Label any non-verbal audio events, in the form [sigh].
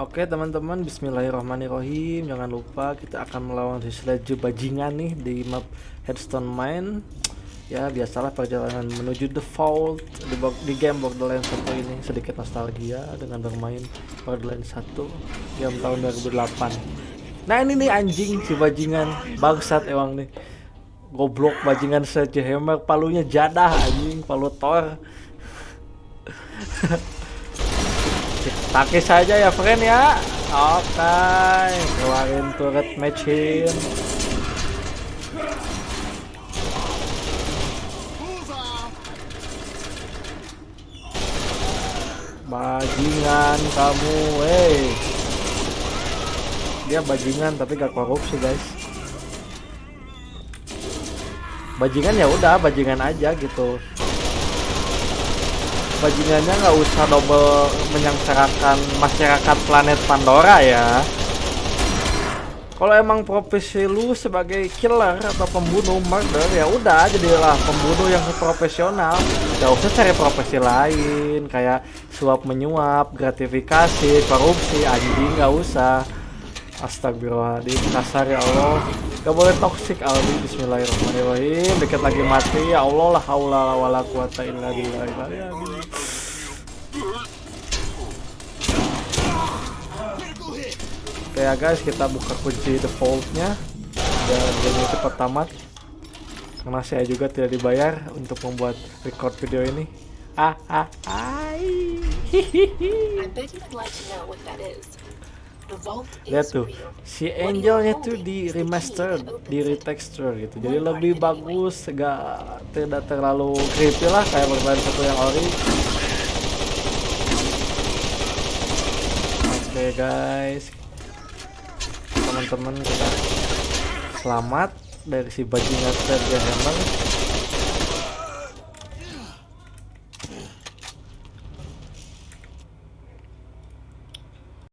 Oke teman-teman, Bismillahirrahmanirrahim. Jangan lupa kita akan melawan si Sledge bajingan nih di map Headstone Mine. Ya biasalah perjalanan menuju The Vault di, di game Borderlands 1 ini sedikit nostalgia dengan bermain Borderlands 1 game tahun 2008. Nah ini nih anjing si bajingan bangsat emang nih goblok bajingan Sledge Hammer palunya jadah anjing palu Thor. [laughs] Pakai saja ya friend ya. Oke, okay. keluarin turret machine. Bajingan kamu, hey. Dia bajingan tapi gak korupsi guys. Bajingan ya udah, bajingan aja gitu bajingannya nggak usah double menyengsarakan masyarakat planet Pandora ya. Kalau emang profesi lu sebagai killer atau pembunuh murder ya udah jadilah pembunuh yang profesional. Gak usah cari profesi lain kayak suap menyuap gratifikasi korupsi anjing nggak usah. Astagfirullahaladzim kasar ya Allah. Gak boleh toxic Aldi. Bismillahirrahmanirrahim. Deket lagi mati ya Allah lah haula wala quwata illa billah ya guys kita buka kunci defaultnya. Dan game cepat tamat karena saya juga tidak dibayar untuk membuat record video ini. Ah ah ai. Lihat tuh si angelnya tuh di remaster di retexture gitu. Jadi lebih bagus gak tidak terlalu creepy lah kayak bermain satu yang ori. Oke okay, guys teman-teman kita. Selamat dari si bajingan Sergio Hammer